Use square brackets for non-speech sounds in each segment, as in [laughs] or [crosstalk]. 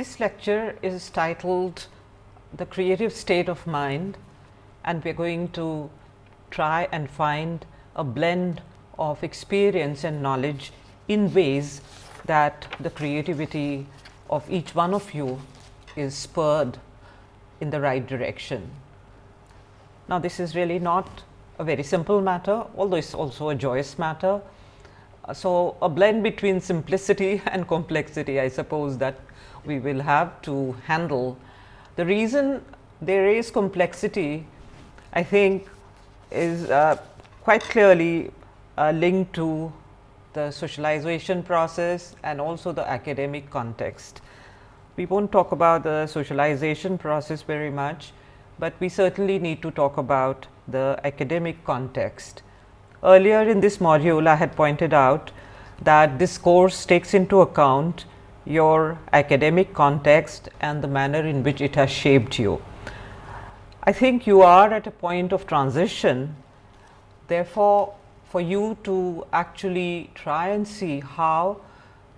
This lecture is titled the creative state of mind and we are going to try and find a blend of experience and knowledge in ways that the creativity of each one of you is spurred in the right direction. Now, this is really not a very simple matter, although it is also a joyous matter. So, a blend between simplicity [laughs] and complexity I suppose that we will have to handle. The reason there is complexity I think is uh, quite clearly uh, linked to the socialization process and also the academic context. We will not talk about the socialization process very much, but we certainly need to talk about the academic context. Earlier in this module, I had pointed out that this course takes into account your academic context and the manner in which it has shaped you. I think you are at a point of transition. Therefore, for you to actually try and see how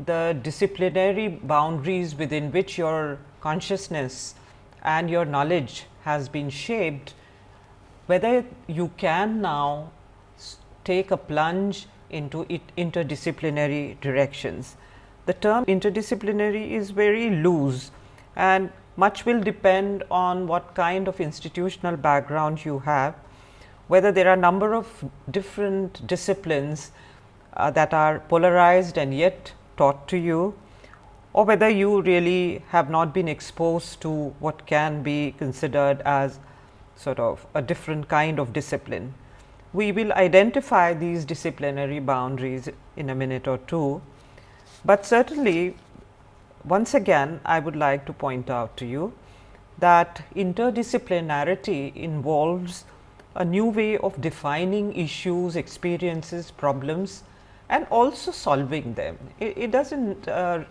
the disciplinary boundaries within which your consciousness and your knowledge has been shaped, whether you can now take a plunge into interdisciplinary directions. The term interdisciplinary is very loose and much will depend on what kind of institutional background you have, whether there are a number of different disciplines uh, that are polarized and yet taught to you or whether you really have not been exposed to what can be considered as sort of a different kind of discipline. We will identify these disciplinary boundaries in a minute or two, but certainly once again I would like to point out to you that interdisciplinarity involves a new way of defining issues, experiences, problems and also solving them. It, it does not, uh,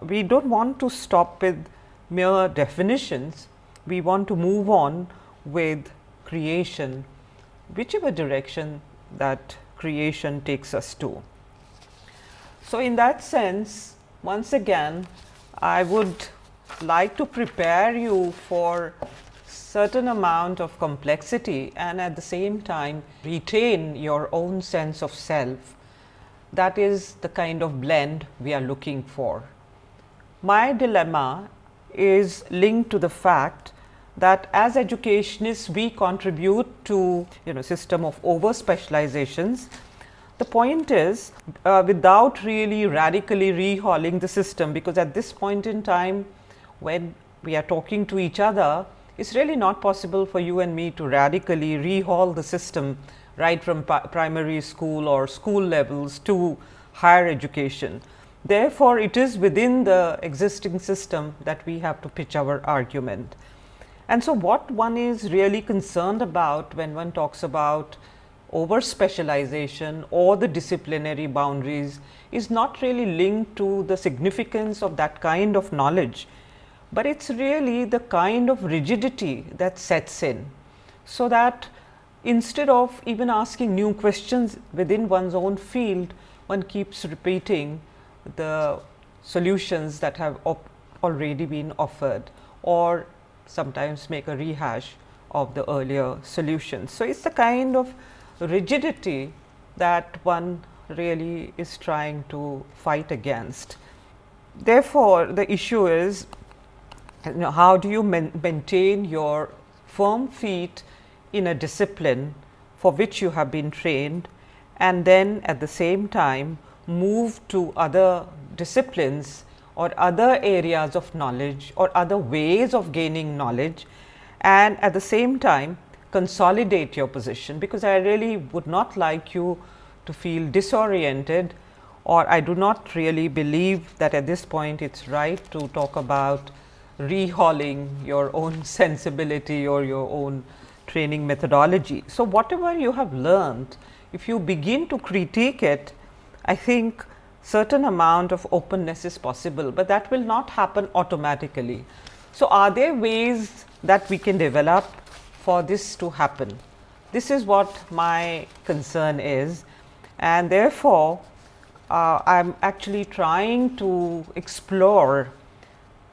we do not want to stop with mere definitions, we want to move on with creation, whichever direction that creation takes us to. So, in that sense once again I would like to prepare you for certain amount of complexity and at the same time retain your own sense of self that is the kind of blend we are looking for. My dilemma is linked to the fact that as educationists we contribute to you know system of over specializations. The point is uh, without really radically rehauling the system, because at this point in time when we are talking to each other, it is really not possible for you and me to radically rehaul the system right from primary school or school levels to higher education. Therefore, it is within the existing system that we have to pitch our argument. And so, what one is really concerned about when one talks about over specialization or the disciplinary boundaries is not really linked to the significance of that kind of knowledge, but it is really the kind of rigidity that sets in. So, that instead of even asking new questions within one's own field, one keeps repeating the solutions that have already been offered or sometimes make a rehash of the earlier solutions. So, it is the kind of rigidity that one really is trying to fight against. Therefore, the issue is you know, how do you maintain your firm feet in a discipline for which you have been trained and then at the same time move to other disciplines or other areas of knowledge or other ways of gaining knowledge and at the same time consolidate your position, because I really would not like you to feel disoriented or I do not really believe that at this point it is right to talk about rehauling your own [laughs] sensibility or your own training methodology. So, whatever you have learned, if you begin to critique it, I think certain amount of openness is possible, but that will not happen automatically. So, are there ways that we can develop for this to happen. This is what my concern is and therefore, uh, I am actually trying to explore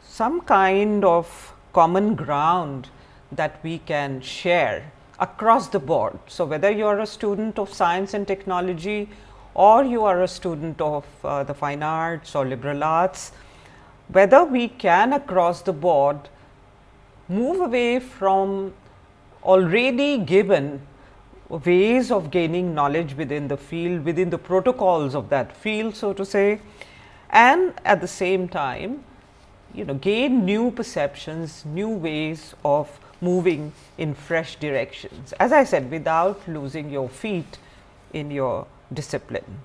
some kind of common ground that we can share across the board. So, whether you are a student of science and technology or you are a student of uh, the fine arts or liberal arts, whether we can across the board move away from already given ways of gaining knowledge within the field, within the protocols of that field so to say and at the same time you know gain new perceptions, new ways of moving in fresh directions. As I said without losing your feet in your discipline.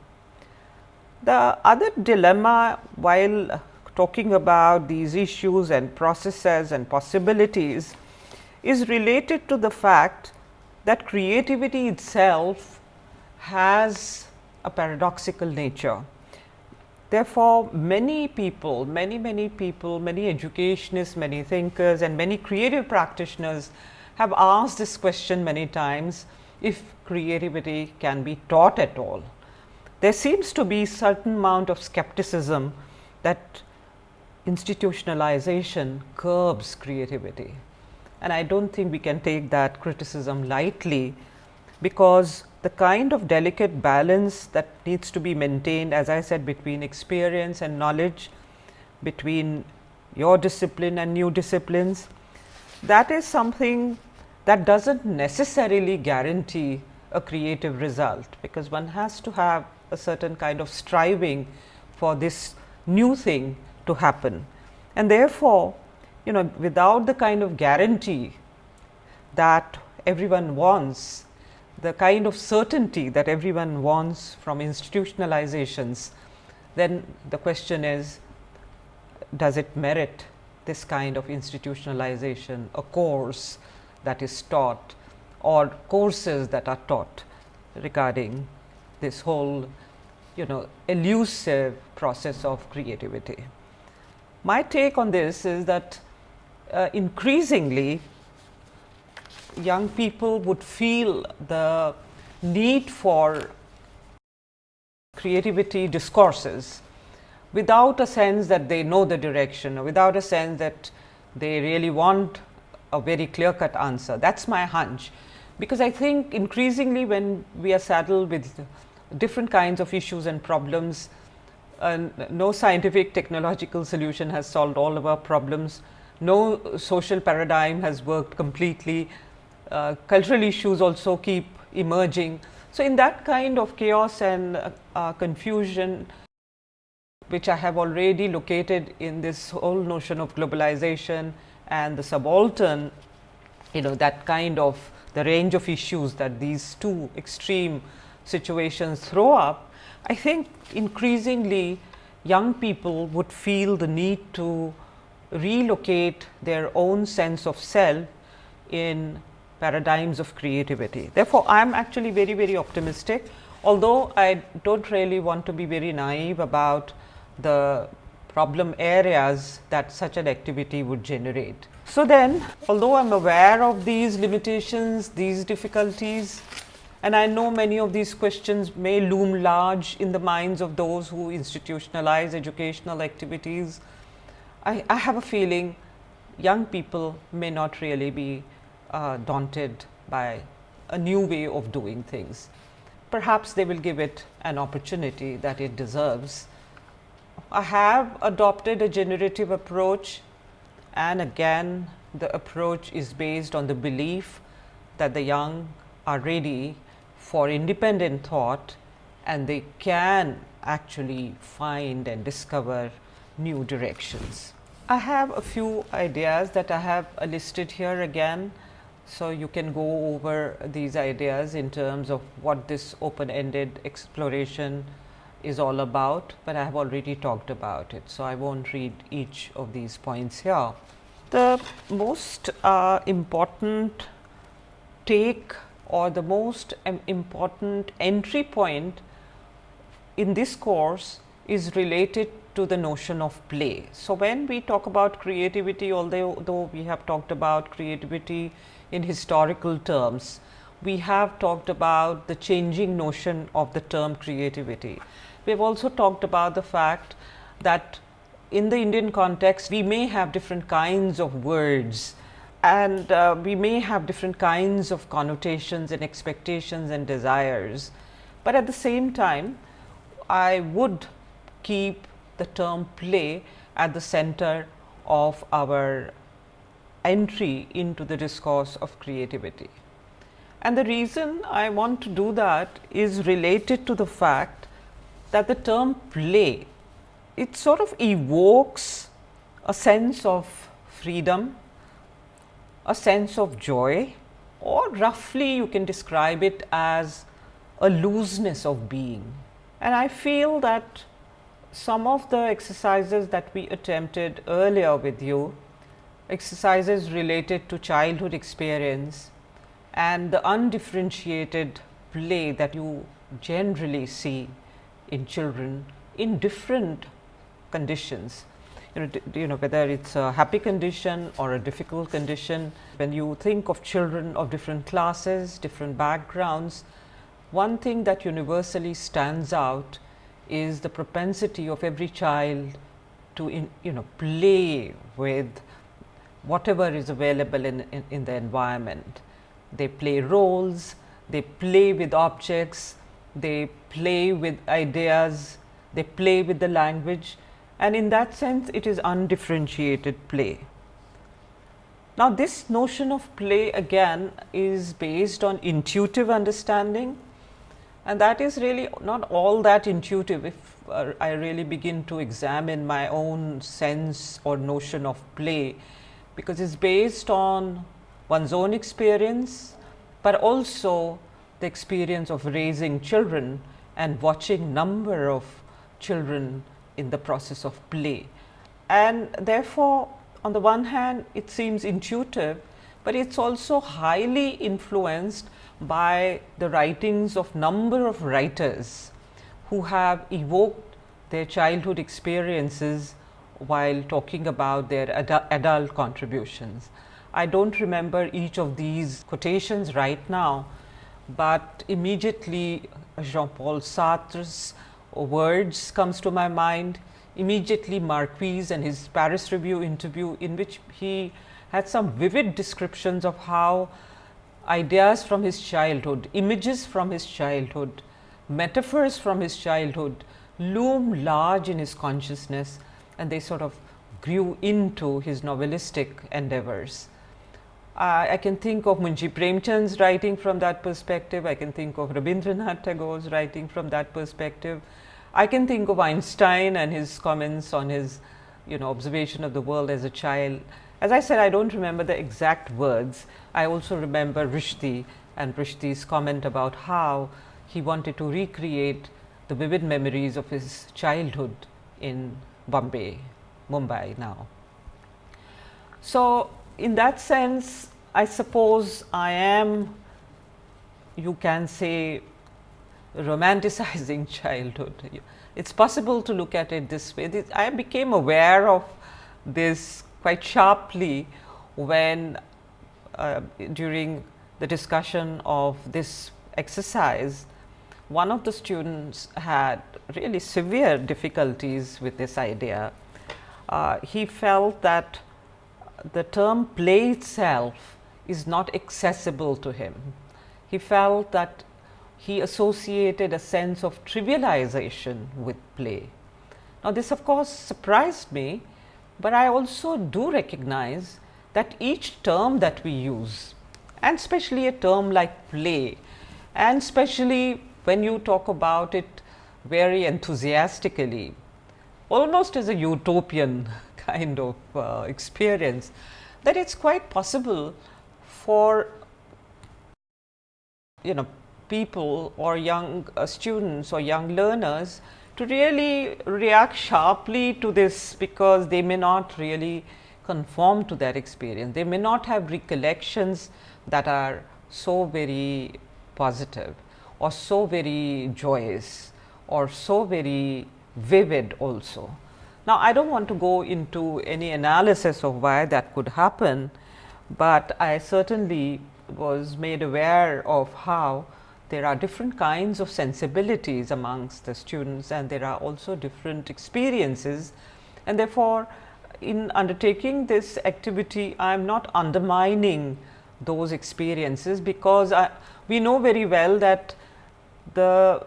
The other dilemma while talking about these issues and processes and possibilities is related to the fact that creativity itself has a paradoxical nature. Therefore, many people, many, many people, many educationists, many thinkers and many creative practitioners have asked this question many times if creativity can be taught at all. There seems to be a certain amount of skepticism that institutionalization curbs creativity and I do not think we can take that criticism lightly, because the kind of delicate balance that needs to be maintained as I said between experience and knowledge, between your discipline and new disciplines, that is something that does not necessarily guarantee a creative result, because one has to have a certain kind of striving for this new thing to happen. And therefore, you know without the kind of guarantee that everyone wants, the kind of certainty that everyone wants from institutionalizations, then the question is does it merit this kind of institutionalization, a course that is taught or courses that are taught regarding this whole you know elusive process of creativity. My take on this is that uh, increasingly young people would feel the need for creativity discourses without a sense that they know the direction or without a sense that they really want a very clear cut answer. That is my hunch, because I think increasingly when we are saddled with different kinds of issues and problems, uh, no scientific technological solution has solved all of our problems no social paradigm has worked completely, uh, cultural issues also keep emerging. So, in that kind of chaos and uh, uh, confusion, which I have already located in this whole notion of globalization and the subaltern, you know that kind of the range of issues that these two extreme situations throw up, I think increasingly young people would feel the need to relocate their own sense of self in paradigms of creativity. Therefore, I am actually very very optimistic, although I do not really want to be very naive about the problem areas that such an activity would generate. So, then although I am aware of these limitations, these difficulties and I know many of these questions may loom large in the minds of those who institutionalize educational activities I, I have a feeling young people may not really be uh, daunted by a new way of doing things. Perhaps they will give it an opportunity that it deserves. I have adopted a generative approach and again the approach is based on the belief that the young are ready for independent thought and they can actually find and discover new directions. I have a few ideas that I have listed here again. So, you can go over these ideas in terms of what this open ended exploration is all about, but I have already talked about it. So, I will not read each of these points here. The most uh, important take or the most um, important entry point in this course is related to the notion of play. So, when we talk about creativity although we have talked about creativity in historical terms, we have talked about the changing notion of the term creativity. We have also talked about the fact that in the Indian context, we may have different kinds of words and uh, we may have different kinds of connotations and expectations and desires. But at the same time, I would keep the term play at the center of our entry into the discourse of creativity. And the reason I want to do that is related to the fact that the term play, it sort of evokes a sense of freedom, a sense of joy or roughly you can describe it as a looseness of being. And I feel that some of the exercises that we attempted earlier with you, exercises related to childhood experience and the undifferentiated play that you generally see in children in different conditions. You know, you know whether it's a happy condition or a difficult condition. When you think of children of different classes, different backgrounds, one thing that universally stands out is the propensity of every child to in, you know play with whatever is available in, in, in the environment. They play roles, they play with objects, they play with ideas, they play with the language and in that sense it is undifferentiated play. Now, this notion of play again is based on intuitive understanding and that is really not all that intuitive if uh, I really begin to examine my own sense or notion of play, because it is based on one's own experience, but also the experience of raising children and watching number of children in the process of play. And therefore, on the one hand it seems intuitive, but it is also highly influenced by the writings of number of writers who have evoked their childhood experiences while talking about their adu adult contributions. I do not remember each of these quotations right now, but immediately uh, Jean Paul Sartre's words comes to my mind, immediately Marquez and his Paris Review interview in which he had some vivid descriptions of how ideas from his childhood, images from his childhood, metaphors from his childhood loom large in his consciousness and they sort of grew into his novelistic endeavors. Uh, I can think of Munshi Premchand's writing from that perspective, I can think of Rabindranath Tagore's writing from that perspective. I can think of Einstein and his comments on his you know observation of the world as a child as I said, I do not remember the exact words. I also remember Rushdie and Rushdie's comment about how he wanted to recreate the vivid memories of his childhood in Bombay, Mumbai now. So, in that sense, I suppose I am, you can say, romanticizing [laughs] childhood. It is possible to look at it this way. I became aware of this quite sharply when uh, during the discussion of this exercise, one of the students had really severe difficulties with this idea. Uh, he felt that the term play itself is not accessible to him. He felt that he associated a sense of trivialization with play. Now, this of course surprised me but I also do recognize that each term that we use and especially a term like play and especially when you talk about it very enthusiastically almost as a utopian [laughs] kind of uh, experience that it is quite possible for you know people or young uh, students or young learners to really react sharply to this because they may not really conform to that experience. They may not have recollections that are so very positive or so very joyous or so very vivid also. Now, I do not want to go into any analysis of why that could happen, but I certainly was made aware of how there are different kinds of sensibilities amongst the students and there are also different experiences and therefore, in undertaking this activity I am not undermining those experiences because I, we know very well that the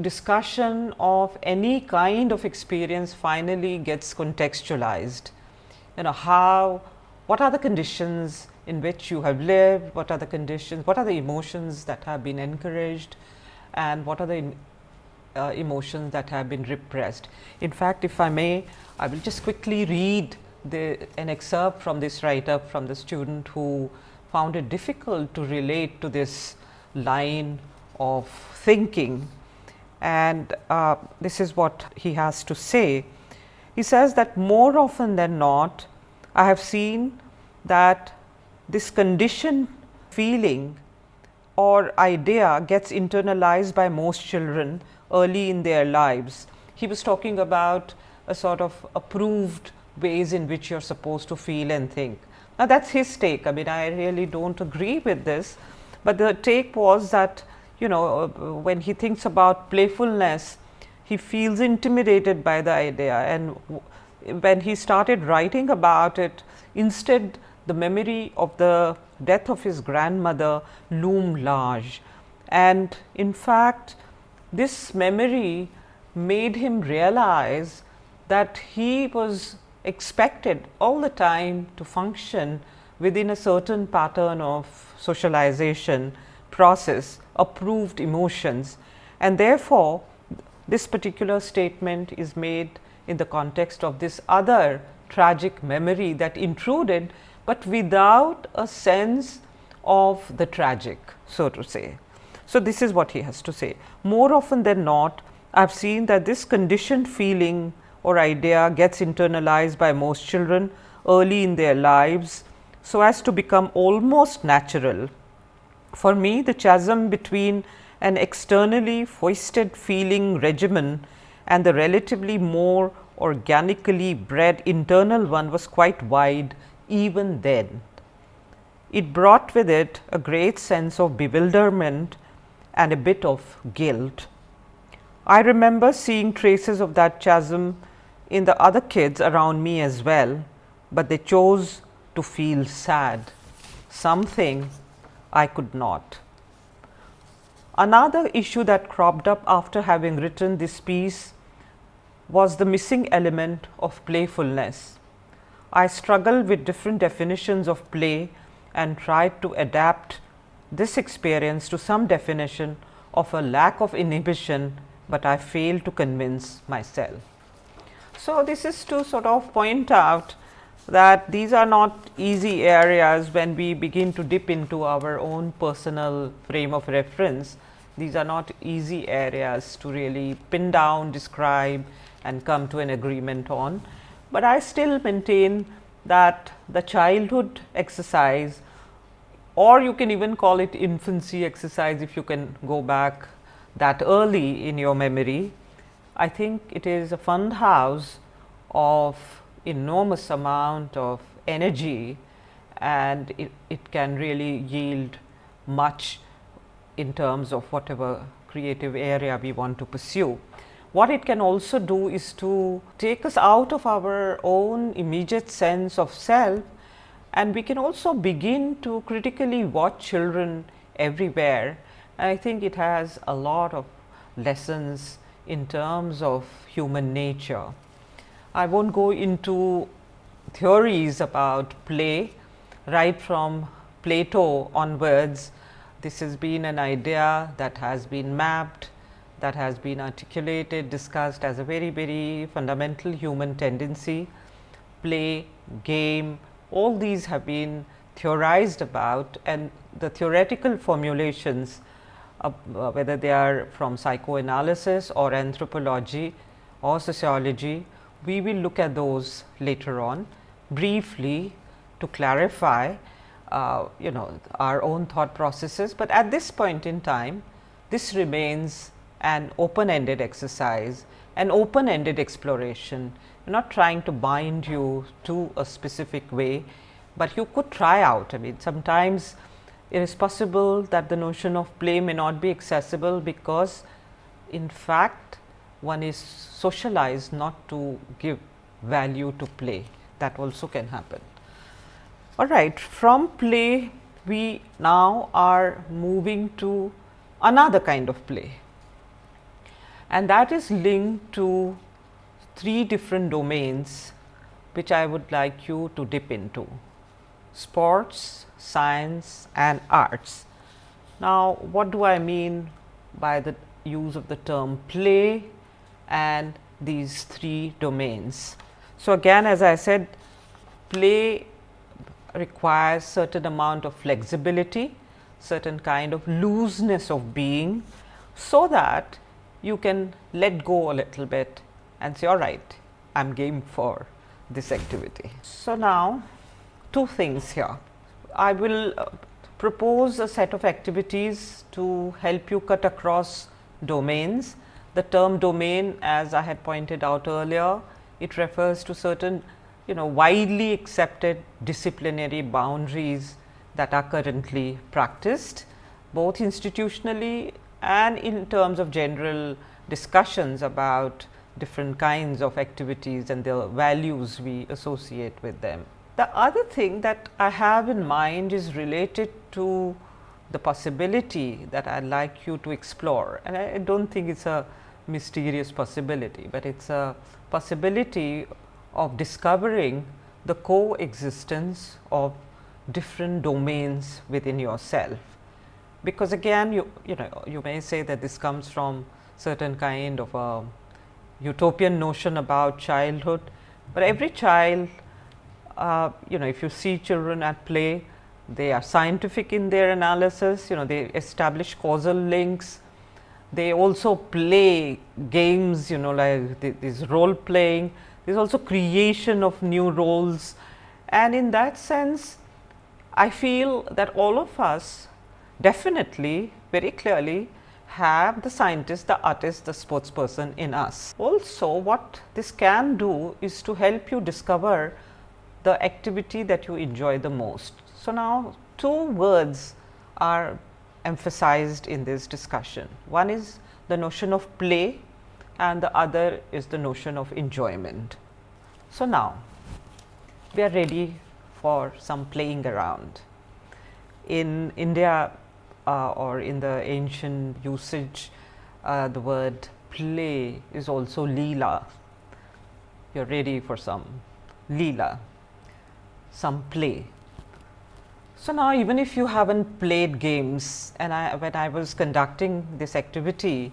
discussion of any kind of experience finally gets contextualized. You know how, what are the conditions in which you have lived, what are the conditions, what are the emotions that have been encouraged and what are the uh, emotions that have been repressed. In fact, if I may, I will just quickly read the, an excerpt from this write up from the student who found it difficult to relate to this line of thinking and uh, this is what he has to say. He says that more often than not I have seen that this conditioned feeling or idea gets internalized by most children early in their lives. He was talking about a sort of approved ways in which you are supposed to feel and think. Now, that is his take. I mean, I really do not agree with this, but the take was that you know uh, when he thinks about playfulness, he feels intimidated by the idea and when he started writing about it, instead the memory of the death of his grandmother loomed large. And in fact, this memory made him realize that he was expected all the time to function within a certain pattern of socialization process approved emotions and therefore, this particular statement is made in the context of this other tragic memory that intruded, but without a sense of the tragic so to say. So, this is what he has to say. More often than not, I have seen that this conditioned feeling or idea gets internalized by most children early in their lives, so as to become almost natural. For me, the chasm between an externally foisted feeling regimen and the relatively more organically bred internal one was quite wide even then. It brought with it a great sense of bewilderment and a bit of guilt. I remember seeing traces of that chasm in the other kids around me as well, but they chose to feel sad, something I could not. Another issue that cropped up after having written this piece was the missing element of playfulness. I struggled with different definitions of play and tried to adapt this experience to some definition of a lack of inhibition, but I failed to convince myself. So, this is to sort of point out that these are not easy areas when we begin to dip into our own personal frame of reference. These are not easy areas to really pin down, describe and come to an agreement on, but I still maintain that the childhood exercise or you can even call it infancy exercise if you can go back that early in your memory. I think it is a fund house of enormous amount of energy and it, it can really yield much in terms of whatever creative area we want to pursue. What it can also do is to take us out of our own immediate sense of self and we can also begin to critically watch children everywhere. And I think it has a lot of lessons in terms of human nature. I will not go into theories about play right from Plato onwards. This has been an idea that has been mapped, that has been articulated, discussed as a very, very fundamental human tendency. Play, game, all these have been theorized about and the theoretical formulations uh, whether they are from psychoanalysis or anthropology or sociology, we will look at those later on briefly to clarify uh, you know our own thought processes, but at this point in time this remains an open ended exercise, an open ended exploration are not trying to bind you to a specific way, but you could try out. I mean sometimes it is possible that the notion of play may not be accessible because in fact one is socialized not to give value to play that also can happen. All right, from play we now are moving to another kind of play and that is linked to three different domains which I would like you to dip into sports, science and arts. Now, what do I mean by the use of the term play and these three domains? So, again as I said play requires certain amount of flexibility, certain kind of looseness of being, so that you can let go a little bit and say all right, I am game for this activity. So, now two things here. I will uh, propose a set of activities to help you cut across domains. The term domain as I had pointed out earlier, it refers to certain you know widely accepted disciplinary boundaries that are currently practiced both institutionally and in terms of general discussions about different kinds of activities and the values we associate with them. The other thing that I have in mind is related to the possibility that I would like you to explore and I do not think it is a mysterious possibility, but it is a possibility of discovering the coexistence of different domains within yourself. Because again you, you know you may say that this comes from certain kind of a utopian notion about childhood, but every child uh, you know if you see children at play they are scientific in their analysis you know they establish causal links. They also play games you know like this role playing. There is also creation of new roles. And in that sense I feel that all of us definitely very clearly have the scientist, the artist, the sports person in us. Also what this can do is to help you discover the activity that you enjoy the most. So, now two words are emphasized in this discussion. One is the notion of play and the other is the notion of enjoyment. So, now we are ready for some playing around. In India uh, or in the ancient usage, uh, the word play is also leela. You are ready for some leela, some play. So, now even if you have not played games and I, when I was conducting this activity,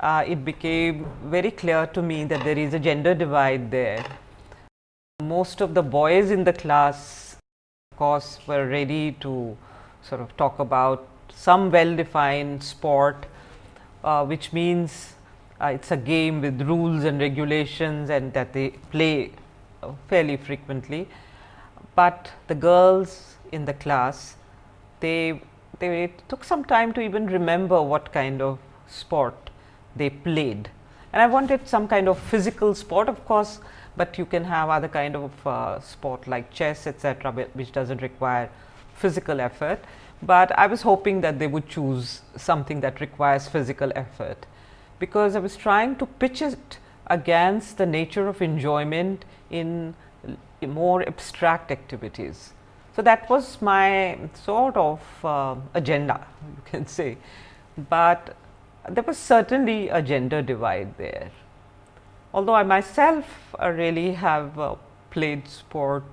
uh, it became very clear to me that there is a gender divide there. Most of the boys in the class of course, were ready to sort of talk about some well defined sport, uh, which means uh, it is a game with rules and regulations and that they play uh, fairly frequently. But the girls in the class, they, they took some time to even remember what kind of sport they played. And I wanted some kind of physical sport of course, but you can have other kind of uh, sport like chess etcetera, which does not require physical effort, but I was hoping that they would choose something that requires physical effort, because I was trying to pitch it against the nature of enjoyment in more abstract activities. So, that was my sort of uh, agenda you can say, but there was certainly a gender divide there. Although I myself uh, really have uh, played sport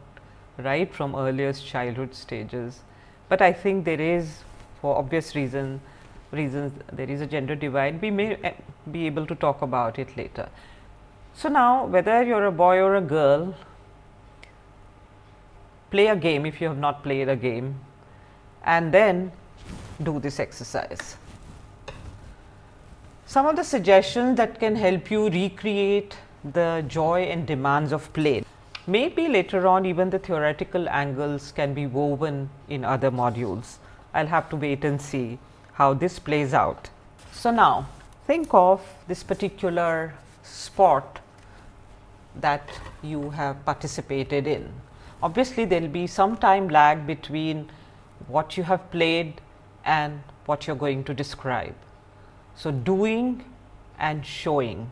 right from earliest childhood stages, but I think there is for obvious reason reasons there is a gender divide we may uh, be able to talk about it later. So, now whether you are a boy or a girl play a game if you have not played a game and then do this exercise. Some of the suggestions that can help you recreate the joy and demands of play. Maybe later on even the theoretical angles can be woven in other modules. I will have to wait and see how this plays out. So, now think of this particular sport that you have participated in. Obviously, there will be some time lag between what you have played and what you are going to describe. So, doing and showing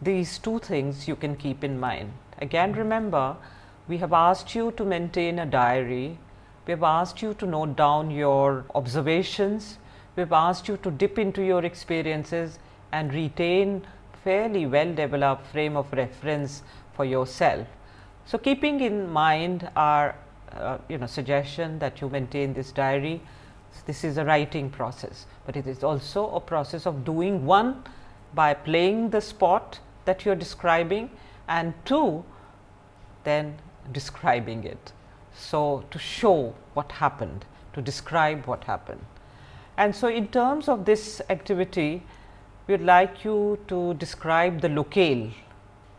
these two things you can keep in mind Again remember we have asked you to maintain a diary, we have asked you to note down your observations, we have asked you to dip into your experiences and retain fairly well developed frame of reference for yourself. So, keeping in mind our uh, you know suggestion that you maintain this diary, this is a writing process, but it is also a process of doing one by playing the sport that you are describing and two then describing it. So, to show what happened, to describe what happened. And so, in terms of this activity, we would like you to describe the locale,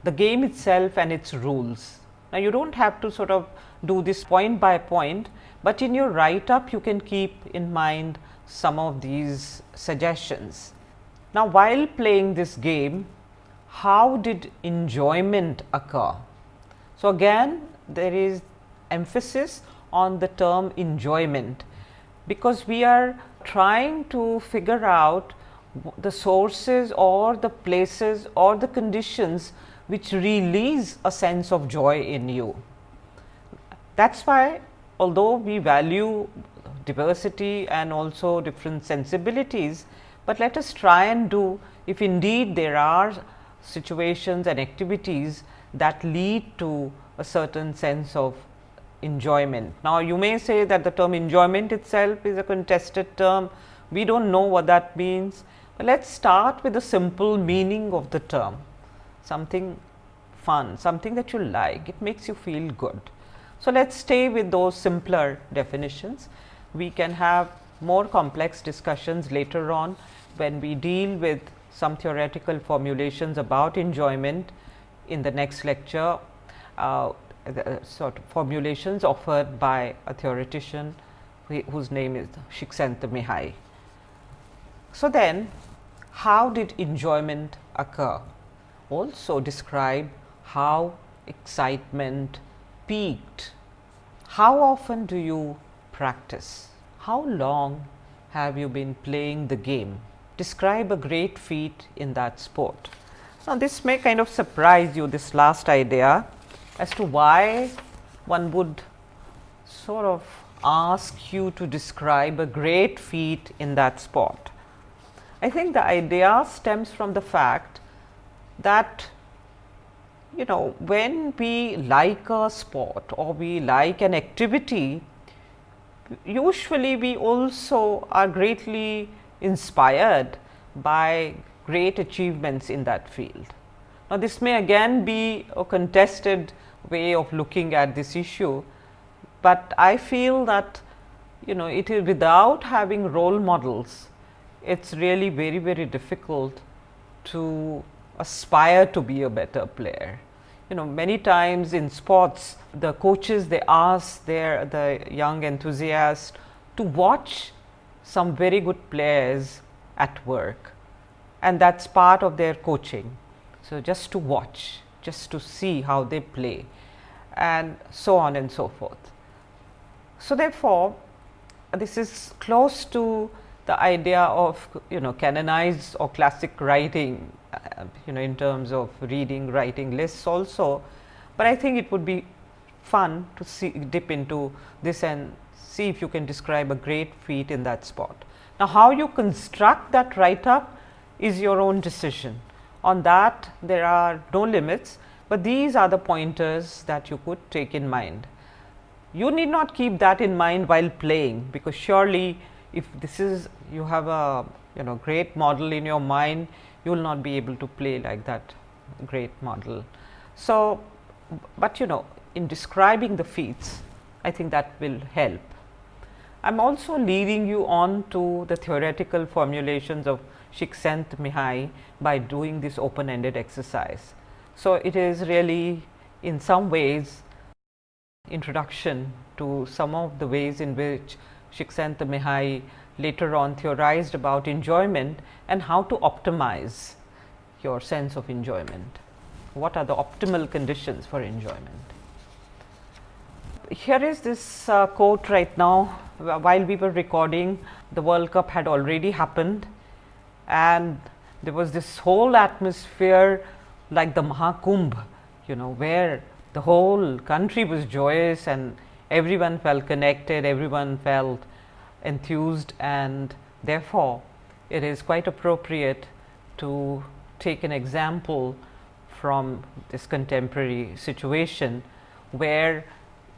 the game itself and its rules. Now, you do not have to sort of do this point by point, but in your write up you can keep in mind some of these suggestions. Now, while playing this game, how did enjoyment occur? So, again there is emphasis on the term enjoyment, because we are trying to figure out the sources or the places or the conditions which release a sense of joy in you. That is why although we value diversity and also different sensibilities, but let us try and do if indeed there are situations and activities that lead to a certain sense of enjoyment. Now, you may say that the term enjoyment itself is a contested term, we do not know what that means, but let us start with the simple meaning of the term, something fun, something that you like, it makes you feel good. So, let us stay with those simpler definitions. We can have more complex discussions later on when we deal with some theoretical formulations about enjoyment in the next lecture, uh, the sort of formulations offered by a theoretician whose name is Csikszentmihalyi. So, then how did enjoyment occur? Also describe how excitement peaked. How often do you practice? How long have you been playing the game? Describe a great feat in that sport. Now, this may kind of surprise you this last idea as to why one would sort of ask you to describe a great feat in that sport. I think the idea stems from the fact that you know when we like a sport or we like an activity, usually we also are greatly inspired by great achievements in that field. Now, this may again be a contested way of looking at this issue, but I feel that you know it is without having role models it is really very very difficult to aspire to be a better player. You know many times in sports the coaches they ask their the young enthusiasts to watch some very good players at work and that is part of their coaching. So, just to watch, just to see how they play and so on and so forth. So, therefore, this is close to the idea of you know canonized or classic writing uh, you know in terms of reading writing lists also, but I think it would be fun to see dip into this and see if you can describe a great feat in that spot. Now, how you construct that write up is your own decision on that there are no limits, but these are the pointers that you could take in mind. You need not keep that in mind while playing, because surely if this is you have a you know great model in your mind, you will not be able to play like that great model. So, but you know in describing the feats, I think that will help. I am also leading you on to the theoretical formulations of Csikszentmihalyi by doing this open ended exercise. So, it is really in some ways introduction to some of the ways in which Csikszentmihalyi later on theorized about enjoyment and how to optimize your sense of enjoyment. What are the optimal conditions for enjoyment? Here is this uh, quote right now while we were recording the World Cup had already happened. And there was this whole atmosphere like the Mahakumbh you know, where the whole country was joyous and everyone felt connected, everyone felt enthused. And therefore, it is quite appropriate to take an example from this contemporary situation, where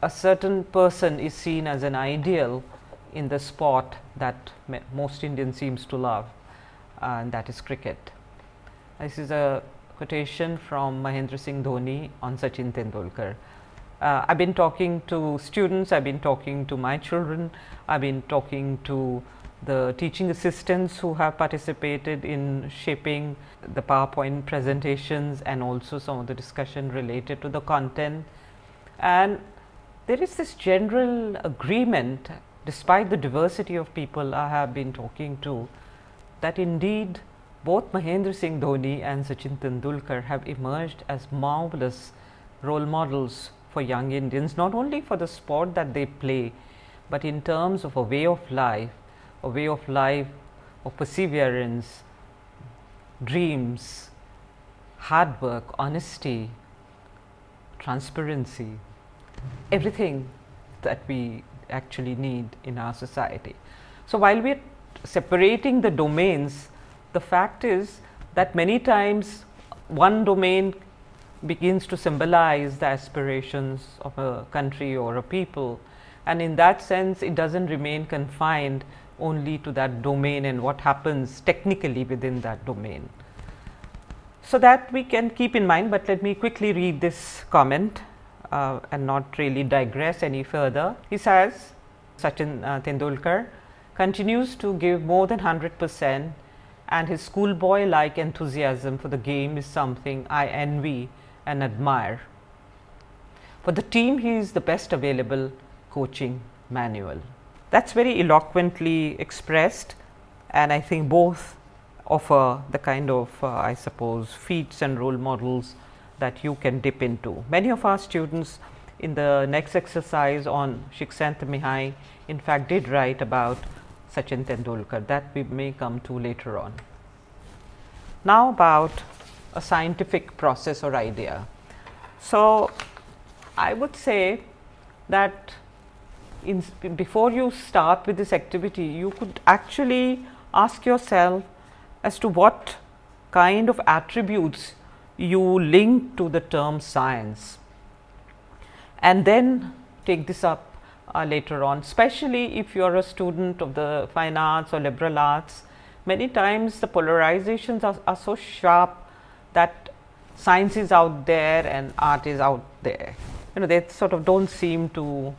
a certain person is seen as an ideal in the sport that most Indians seems to love and that is cricket. This is a quotation from Mahendra Singh Dhoni on Sachin Tendulkar. Uh, I have been talking to students, I have been talking to my children, I have been talking to the teaching assistants who have participated in shaping the PowerPoint presentations and also some of the discussion related to the content. And there is this general agreement despite the diversity of people I have been talking to that indeed both Mahendra Singh Dhoni and Sachin Tendulkar have emerged as marvelous role models for young Indians, not only for the sport that they play, but in terms of a way of life, a way of life of perseverance, dreams, hard work, honesty, transparency, everything that we actually need in our society. So, while we are separating the domains, the fact is that many times one domain begins to symbolize the aspirations of a country or a people and in that sense it does not remain confined only to that domain and what happens technically within that domain. So, that we can keep in mind, but let me quickly read this comment uh, and not really digress any further. He says Sachin uh, Tendulkar continues to give more than 100 percent and his schoolboy like enthusiasm for the game is something I envy and admire. For the team he is the best available coaching manual. That is very eloquently expressed and I think both offer the kind of uh, I suppose feats and role models that you can dip into. Many of our students in the next exercise on Shikshantamihai in fact did write about Sachin Tendulkar that we may come to later on. Now about a scientific process or idea. So, I would say that in, before you start with this activity, you could actually ask yourself as to what kind of attributes you link to the term science and then take this up uh, later on, especially if you are a student of the fine arts or liberal arts. Many times the polarizations are, are so sharp that science is out there and art is out there. You know, they sort of do not seem to,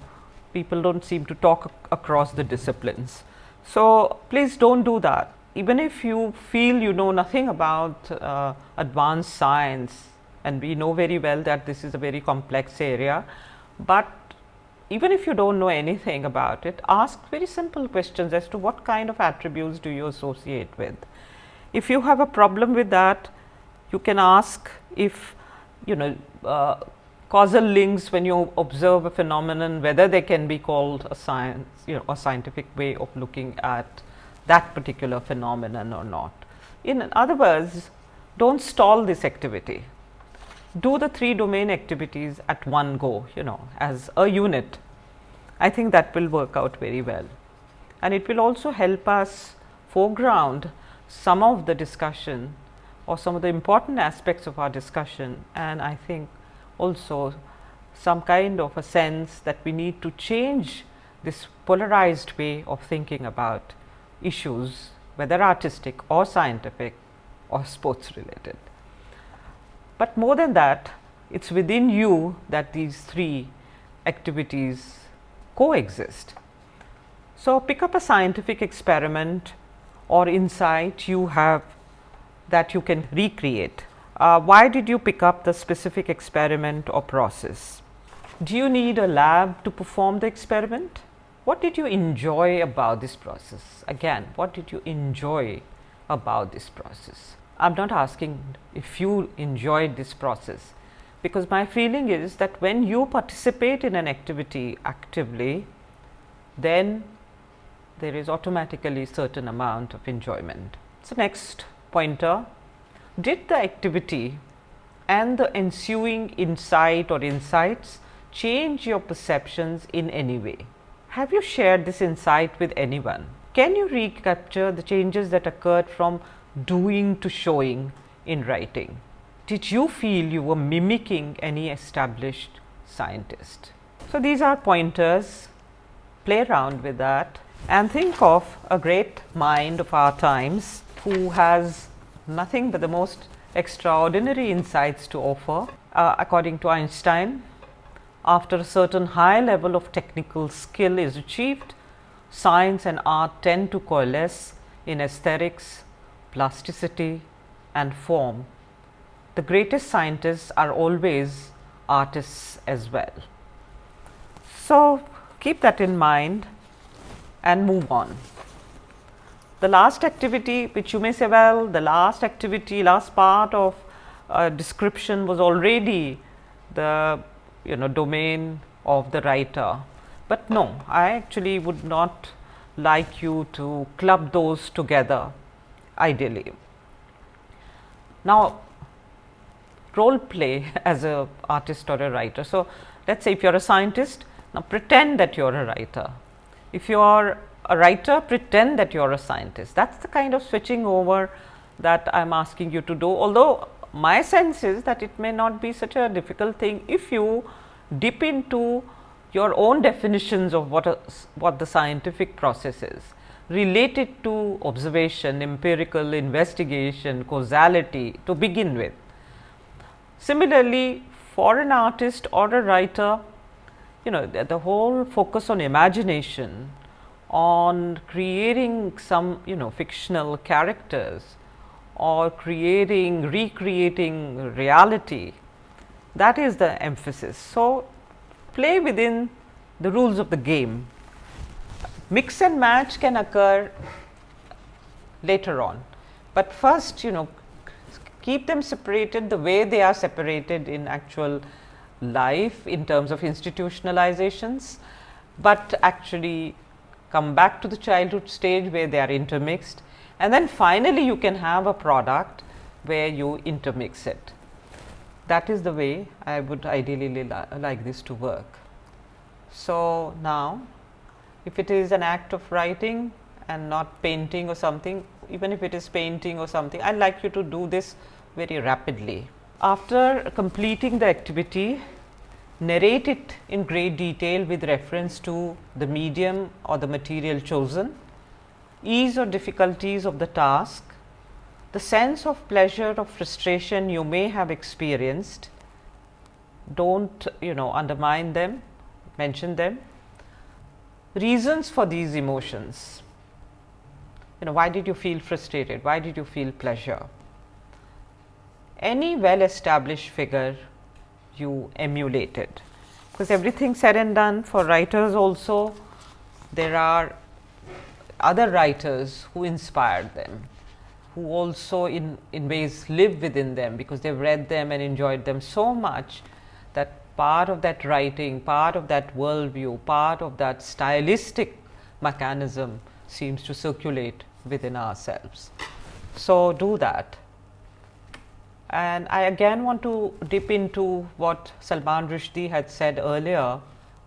people do not seem to talk across the disciplines. So, please do not do that even if you feel you know nothing about uh, advanced science and we know very well that this is a very complex area, but even if you do not know anything about it, ask very simple questions as to what kind of attributes do you associate with. If you have a problem with that, you can ask if you know uh, causal links when you observe a phenomenon, whether they can be called a science, you know, a scientific way of looking at that particular phenomenon or not. In other words, do not stall this activity. Do the three domain activities at one go, you know, as a unit. I think that will work out very well. And it will also help us foreground some of the discussion or some of the important aspects of our discussion. And I think also some kind of a sense that we need to change this polarized way of thinking about issues whether artistic or scientific or sports related. But more than that it is within you that these three activities coexist. So, pick up a scientific experiment or insight you have that you can recreate. Uh, why did you pick up the specific experiment or process? Do you need a lab to perform the experiment? What did you enjoy about this process? Again, what did you enjoy about this process? I am not asking if you enjoyed this process, because my feeling is that when you participate in an activity actively, then there is automatically certain amount of enjoyment. So, next pointer, did the activity and the ensuing insight or insights change your perceptions in any way. Have you shared this insight with anyone? Can you recapture the changes that occurred from doing to showing in writing? Did you feel you were mimicking any established scientist? So, these are pointers, play around with that and think of a great mind of our times who has nothing but the most extraordinary insights to offer. Uh, according to Einstein, after a certain high level of technical skill is achieved, science and art tend to coalesce in aesthetics, plasticity and form. The greatest scientists are always artists as well. So, keep that in mind and move on. The last activity which you may say well the last activity last part of uh, description was already the you know domain of the writer, but no I actually would not like you to club those together ideally. Now role play [laughs] as a artist or a writer. So, let us say if you are a scientist now pretend that you are a writer. If you are a writer pretend that you are a scientist that is the kind of switching over that I am asking you to do although my sense is that it may not be such a difficult thing if you dip into your own definitions of what a, what the scientific process is related to observation, empirical investigation, causality to begin with. Similarly, for an artist or a writer, you know the, the whole focus on imagination on creating some you know fictional characters or creating recreating reality. That is the emphasis. So, play within the rules of the game. Mix and match can occur later on, but first you know keep them separated the way they are separated in actual life in terms of institutionalizations, but actually come back to the childhood stage where they are intermixed and then finally, you can have a product where you intermix it. That is the way I would ideally li like this to work. So, now if it is an act of writing and not painting or something, even if it is painting or something, I like you to do this very rapidly. After completing the activity, narrate it in great detail with reference to the medium or the material chosen, ease or difficulties of the task, the sense of pleasure or frustration you may have experienced, do not you know undermine them, mention them, reasons for these emotions, you know why did you feel frustrated, why did you feel pleasure. Any well established figure you emulated. Because everything said and done for writers also there are other writers who inspired them, who also in, in ways live within them because they have read them and enjoyed them so much that part of that writing, part of that worldview, part of that stylistic mechanism seems to circulate within ourselves. So, do that. And I again want to dip into what Salman Rushdie had said earlier.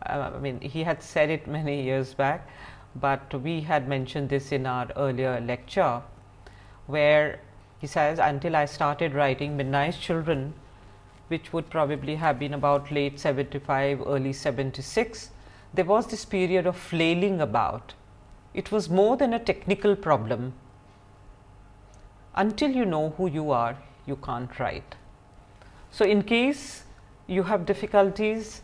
Uh, I mean, he had said it many years back, but we had mentioned this in our earlier lecture, where he says, until I started writing Midnight Children, which would probably have been about late 75, early 76, there was this period of flailing about. It was more than a technical problem. Until you know who you are, you can't write. So, in case you have difficulties,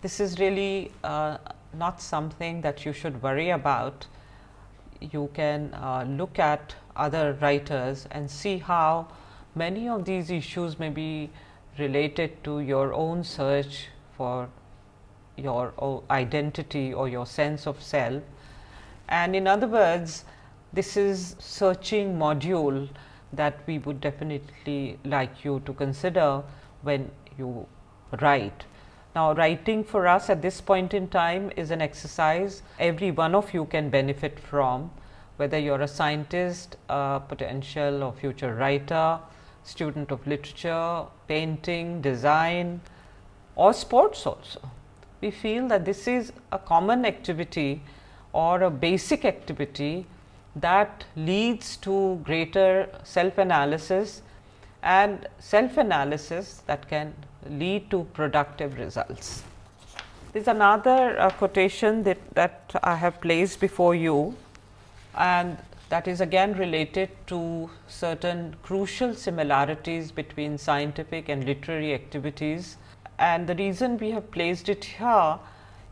this is really uh, not something that you should worry about. You can uh, look at other writers and see how many of these issues may be related to your own search for your identity or your sense of self. And in other words, this is searching module that we would definitely like you to consider when you write. Now, writing for us at this point in time is an exercise every one of you can benefit from whether you are a scientist, a potential or future writer, student of literature, painting, design or sports also. We feel that this is a common activity or a basic activity that leads to greater self analysis and self analysis that can lead to productive results. There is another uh, quotation that, that I have placed before you and that is again related to certain crucial similarities between scientific and literary activities. And the reason we have placed it here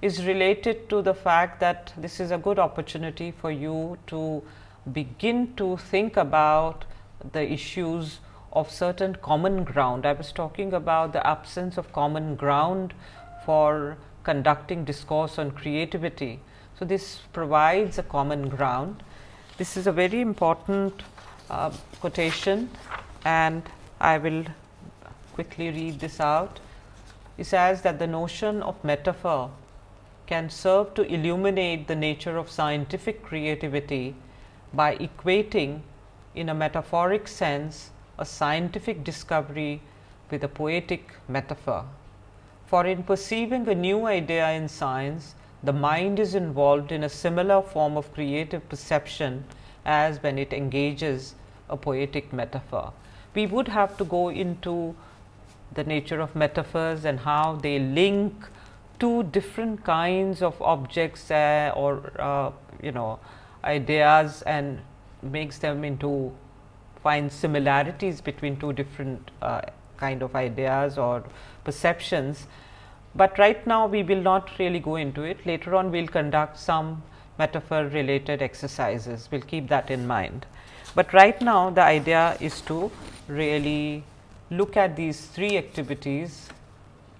is related to the fact that this is a good opportunity for you to begin to think about the issues of certain common ground. I was talking about the absence of common ground for conducting discourse on creativity. So, this provides a common ground. This is a very important uh, quotation and I will quickly read this out. It says that the notion of metaphor can serve to illuminate the nature of scientific creativity by equating in a metaphoric sense a scientific discovery with a poetic metaphor. For in perceiving a new idea in science, the mind is involved in a similar form of creative perception as when it engages a poetic metaphor. We would have to go into the nature of metaphors and how they link two different kinds of objects uh, or uh, you know ideas and makes them into find similarities between two different uh, kind of ideas or perceptions. But right now we will not really go into it later on we will conduct some metaphor related exercises we will keep that in mind. But right now the idea is to really look at these three activities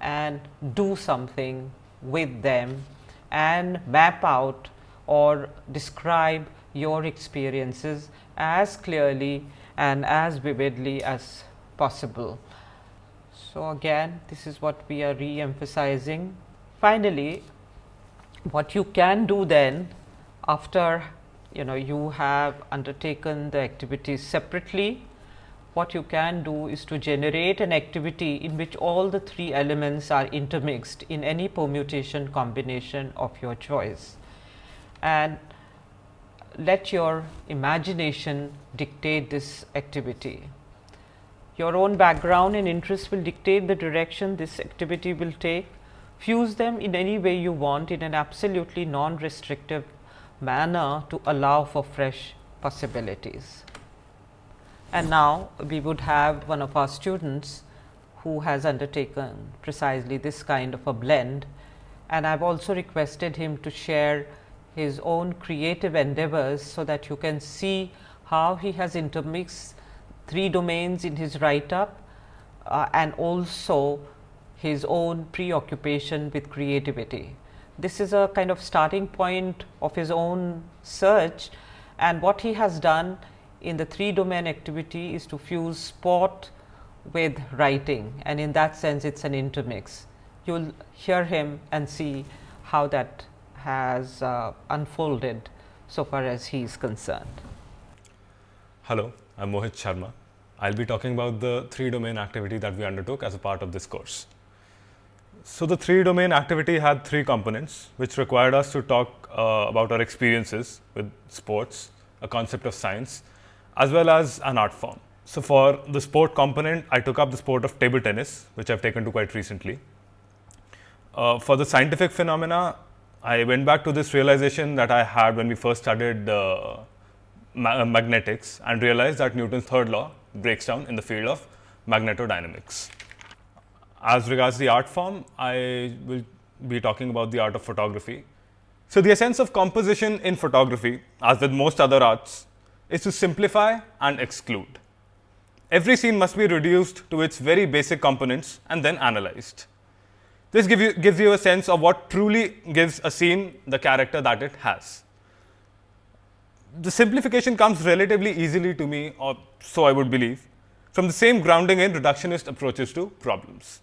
and do something with them and map out or describe your experiences as clearly and as vividly as possible. So, again this is what we are re-emphasizing. Finally, what you can do then after you know you have undertaken the activities separately, what you can do is to generate an activity in which all the three elements are intermixed in any permutation combination of your choice. And let your imagination dictate this activity. Your own background and interest will dictate the direction this activity will take. Fuse them in any way you want in an absolutely non-restrictive manner to allow for fresh possibilities. And now, we would have one of our students who has undertaken precisely this kind of a blend and I have also requested him to share his own creative endeavors, so that you can see how he has intermixed three domains in his write up uh, and also his own preoccupation with creativity. This is a kind of starting point of his own search and what he has done in the three domain activity is to fuse sport with writing and in that sense it is an intermix. You will hear him and see how that has uh, unfolded so far as he is concerned. Hello, I am Mohit Sharma. I will be talking about the three domain activity that we undertook as a part of this course. So, the three domain activity had three components which required us to talk uh, about our experiences with sports, a concept of science as well as an art form. So, for the sport component I took up the sport of table tennis which I have taken to quite recently. Uh, for the scientific phenomena I went back to this realization that I had when we first studied uh, ma magnetics and realized that Newton's third law breaks down in the field of magnetodynamics. As regards the art form, I will be talking about the art of photography. So, the essence of composition in photography as with most other arts is to simplify and exclude. Every scene must be reduced to its very basic components and then analyzed. This give you, gives you a sense of what truly gives a scene the character that it has. The simplification comes relatively easily to me or so I would believe from the same grounding in reductionist approaches to problems.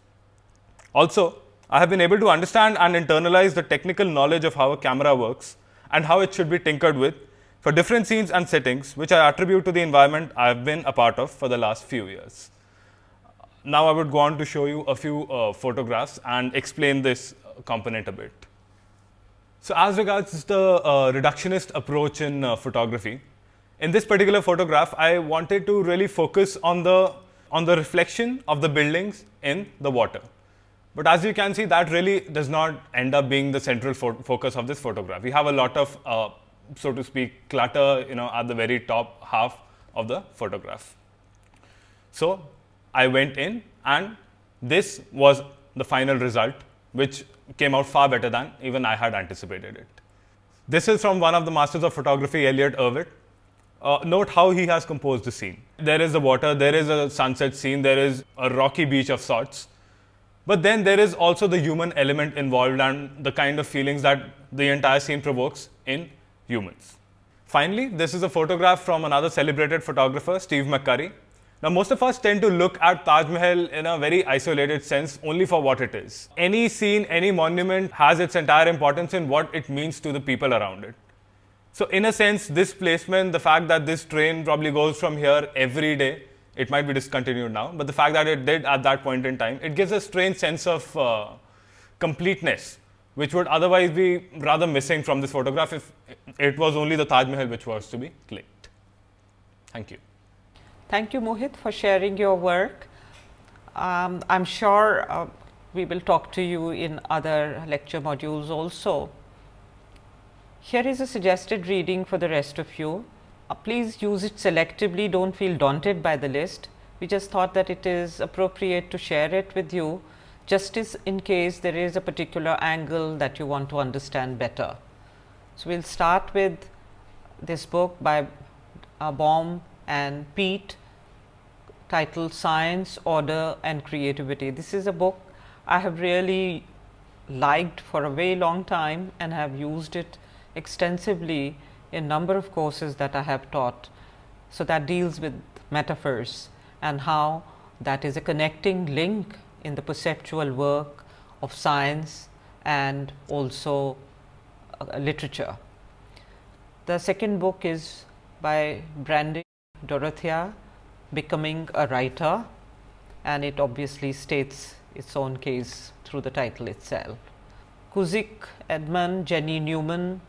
Also, I have been able to understand and internalize the technical knowledge of how a camera works and how it should be tinkered with for different scenes and settings which I attribute to the environment I have been a part of for the last few years. Now I would go on to show you a few uh, photographs and explain this component a bit. So as regards the uh, reductionist approach in uh, photography, in this particular photograph, I wanted to really focus on the on the reflection of the buildings in the water. But as you can see, that really does not end up being the central fo focus of this photograph. We have a lot of, uh, so to speak, clutter, you know, at the very top half of the photograph. So I went in, and this was the final result, which came out far better than even I had anticipated it. This is from one of the masters of photography, Elliott Erwitt. Uh, note how he has composed the scene. There is the water, there is a sunset scene, there is a rocky beach of sorts. But then there is also the human element involved and the kind of feelings that the entire scene provokes in humans. Finally, this is a photograph from another celebrated photographer, Steve McCurry. Now, most of us tend to look at Taj Mahal in a very isolated sense only for what it is. Any scene, any monument has its entire importance in what it means to the people around it. So, in a sense, this placement, the fact that this train probably goes from here every day, it might be discontinued now, but the fact that it did at that point in time, it gives a strange sense of uh, completeness, which would otherwise be rather missing from this photograph if it was only the Taj Mahal which was to be clicked. Thank you. Thank you, Mohit, for sharing your work. Um, I'm sure uh, we will talk to you in other lecture modules also. Here is a suggested reading for the rest of you. Uh, please use it selectively, do not feel daunted by the list. We just thought that it is appropriate to share it with you just as in case there is a particular angle that you want to understand better. So, we will start with this book by uh, Bohm and Peat titled Science, Order and Creativity. This is a book I have really liked for a very long time and have used it extensively in number of courses that I have taught. So, that deals with metaphors and how that is a connecting link in the perceptual work of science and also uh, literature. The second book is by Brande Dorothea becoming a writer and it obviously states its own case through the title itself. Cusick, Edmund, Jenny Newman,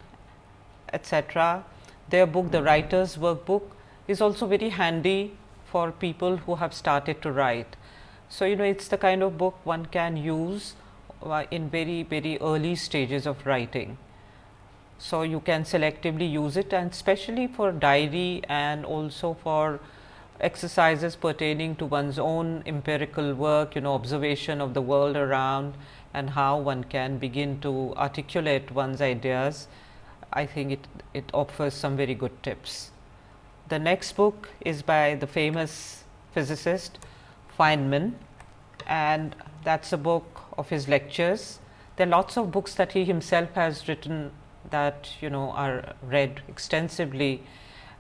etc. Their book, The Writer's Workbook, is also very handy for people who have started to write. So, you know it is the kind of book one can use uh, in very, very early stages of writing. So, you can selectively use it and especially for diary and also for exercises pertaining to one's own empirical work, you know observation of the world around and how one can begin to articulate one's ideas. I think it, it offers some very good tips. The next book is by the famous physicist Feynman and that is a book of his lectures. There are lots of books that he himself has written that you know are read extensively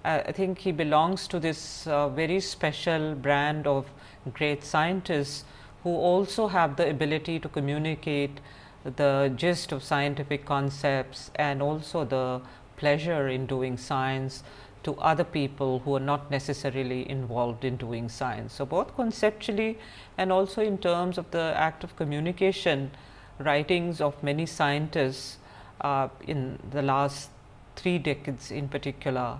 uh, I think he belongs to this uh, very special brand of great scientists who also have the ability to communicate the gist of scientific concepts and also the pleasure in doing science to other people who are not necessarily involved in doing science. So, both conceptually and also in terms of the act of communication writings of many scientists uh, in the last three decades in particular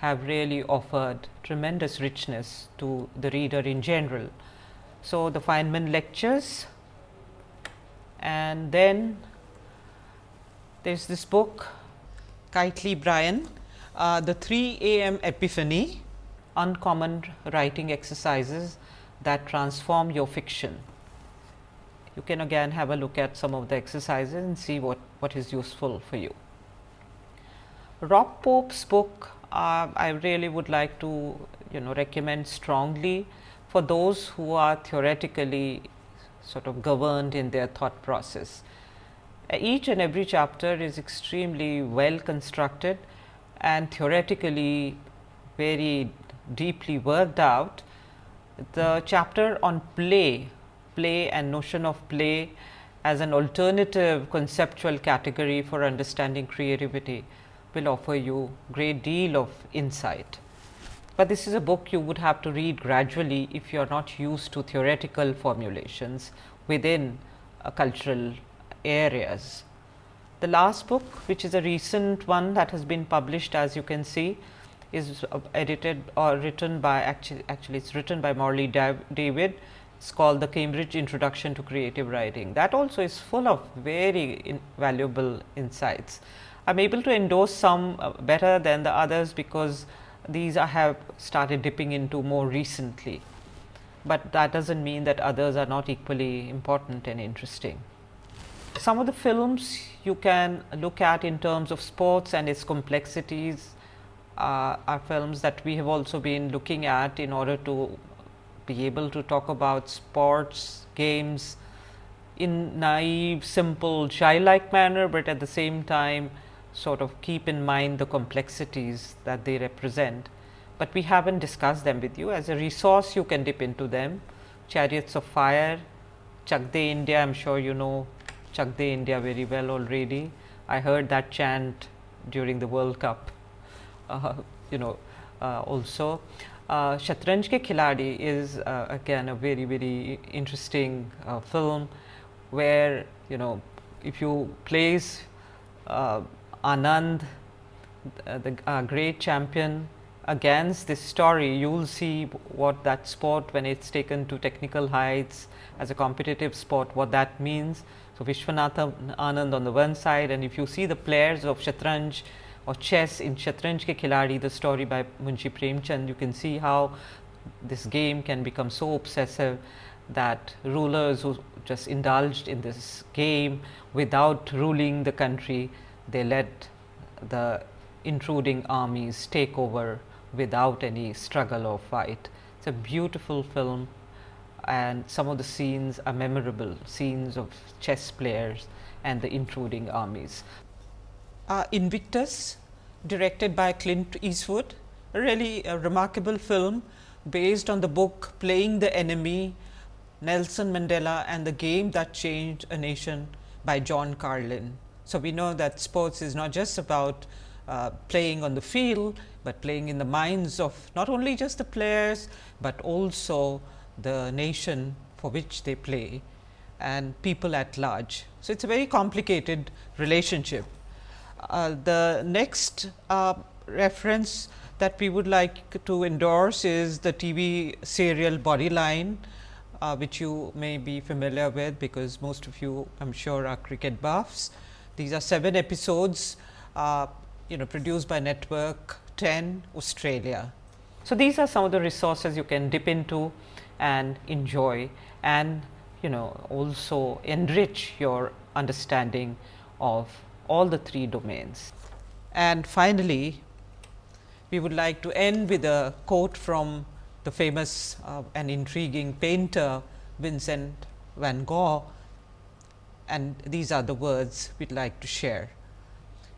have really offered tremendous richness to the reader in general. So, the Feynman lectures and then there is this book Kiteley Brian, uh, the 3 a.m. epiphany uncommon writing exercises that transform your fiction. You can again have a look at some of the exercises and see what, what is useful for you. Rob Pope's book I really would like to you know recommend strongly for those who are theoretically sort of governed in their thought process. Uh, each and every chapter is extremely well constructed and theoretically very deeply worked out. The chapter on play, play and notion of play as an alternative conceptual category for understanding creativity will offer you great deal of insight. but this is a book you would have to read gradually if you are not used to theoretical formulations within uh, cultural areas. The last book which is a recent one that has been published as you can see is uh, edited or written by actually actually it is written by Morley David. It is called the Cambridge Introduction to Creative Writing. That also is full of very in valuable insights. I am able to endorse some uh, better than the others because these I have started dipping into more recently, but that does not mean that others are not equally important and interesting. Some of the films you can look at in terms of sports and its complexities uh, are films that we have also been looking at in order to be able to talk about sports, games in naive, simple, childlike manner, but at the same time sort of keep in mind the complexities that they represent, but we have not discussed them with you as a resource you can dip into them chariots of fire, Chak De India I am sure you know Chak De India very well already. I heard that chant during the World Cup, uh, you know uh, also. Uh, Shatranj Ke Khiladi is uh, again a very very interesting uh, film where you know if you place uh, Anand uh, the uh, great champion against this story you will see what that sport when it is taken to technical heights as a competitive sport what that means. So, Viswanathan Anand on the one side and if you see the players of Shatranj or chess in Shatranj Ke Khiladi the story by Munshi Premchand you can see how this game can become so obsessive that rulers who just indulged in this game without ruling the country they let the intruding armies take over without any struggle or fight. It is a beautiful film and some of the scenes are memorable scenes of chess players and the intruding armies. Uh, Invictus directed by Clint Eastwood, really a remarkable film based on the book Playing the Enemy, Nelson Mandela and the Game That Changed a Nation by John Carlin. So, we know that sports is not just about uh, playing on the field, but playing in the minds of not only just the players, but also the nation for which they play and people at large. So, it is a very complicated relationship. Uh, the next uh, reference that we would like to endorse is the TV serial Bodyline, uh, which you may be familiar with because most of you I am sure are cricket buffs. These are 7 episodes uh, you know produced by network 10 Australia. So, these are some of the resources you can dip into and enjoy and you know also enrich your understanding of all the three domains. And finally, we would like to end with a quote from the famous uh, and intriguing painter Vincent van Gogh and these are the words we would like to share.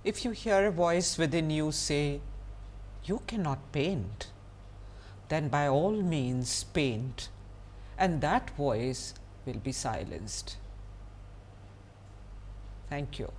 If you hear a voice within you say, you cannot paint, then by all means paint and that voice will be silenced. Thank you.